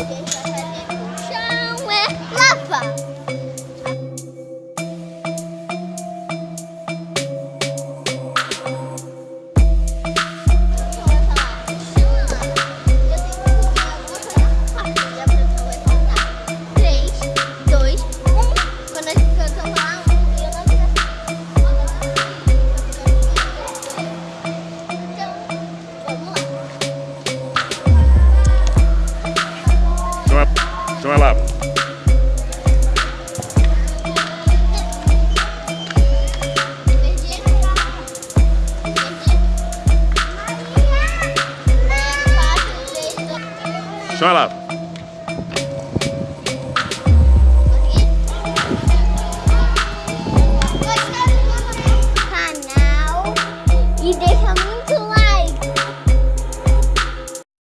Okay. Então lá. Então lá. Canal. E deixa muito